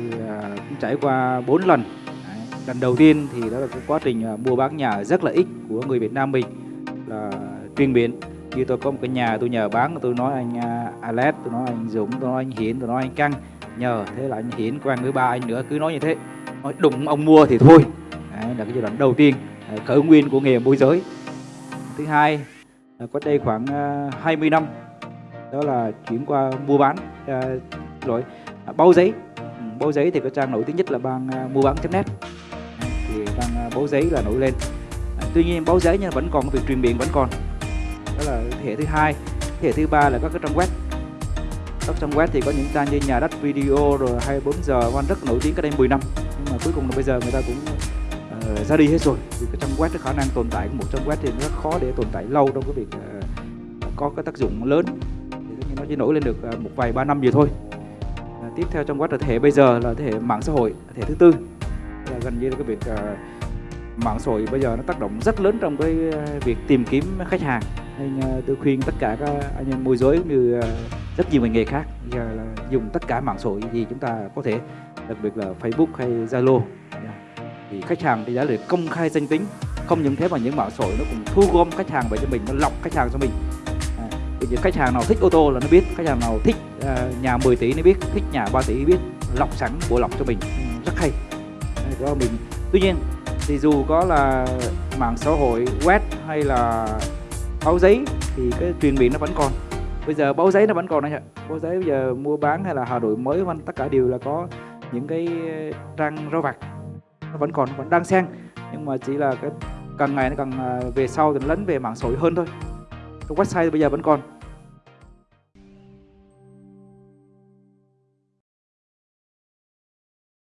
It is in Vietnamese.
thì à, cũng trải qua 4 lần. Lần đầu tiên thì đó là cái quá trình à, mua bán nhà rất là ít của người Việt Nam mình là chuyên biến như tôi có một cái nhà tôi nhờ bán tôi nói anh à, Alex tôi nói anh Dũng tôi nói anh Hiển tôi nói anh Căng. Nhờ thế là anh Hiển quen với ba anh nữa cứ nói như thế. Nói đụng ông mua thì thôi. Đấy, là cái giai đoạn đầu tiên khởi nguyên của nghề môi giới. Thứ hai là cách đây khoảng 20 năm đó là chuyển qua mua bán rồi à, giấy báo giấy thì cái trang nổi tiếng nhất là bang uh, mua bán.net thì bang à, uh, báo giấy là nổi lên. À, tuy nhiên báo giấy nhưng vẫn còn cái việc truyền miệng vẫn còn. Đó là thế hệ thứ hai. Thế hệ thứ ba là các cái trang web. Các trang web thì có những trang như nhà đất video rồi 24 giờ văn rất nổi tiếng cách đây 10 năm. Nhưng mà cuối cùng là bây giờ người ta cũng uh, ra đi hết rồi. Vì cái trang web cái khả năng tồn tại của một trang web thì rất khó để tồn tại lâu trong cái việc uh, có cái tác dụng lớn. Thì nó chỉ nổi lên được uh, một vài ba năm gì thôi à, tiếp theo trong quá trình thế hệ bây giờ là thế hệ mạng xã hội thế hệ thứ tư. Là gần như là cái việc à, mạng xã hội bây giờ nó tác động rất lớn trong cái ờ, việc tìm kiếm khách hàng. Nên à, tôi khuyên tất cả các anh em môi giới cũng như à, rất nhiều ngành nghề khác giờ là dùng tất cả mạng xã hội gì chúng ta có thể đặc biệt là Facebook hay Zalo. Dạ. Thì khách hàng thì đã được công khai danh tính không những thế mà những mạng xã hội nó cũng thu gom khách hàng về cho mình nó lọc khách hàng cho mình à, vì khách hàng nào thích ô tô là nó biết khách hàng nào thích uh, nhà 10 tỷ nó biết thích nhà 3 tỷ biết lọc sẵn bộ lọc cho mình. Ừ, rất hay. Đó mình. Tuy nhiên thì dù có là mạng xã hội web hay là báo giấy thì cái truyền miệng nó vẫn còn. Bây giờ báo giấy nó vẫn còn đấy ạ. Báo giấy bây giờ mua bán hay là hà nội mới văn tất cả đều là có những cái ờ, trang rau vặt. Nó vẫn còn vẫn đang xen. Nhưng mà chỉ là cái càng ngày nó càng à, về sau thì nó lấn về mạng xã hội hơn thôi website bây giờ vẫn còn.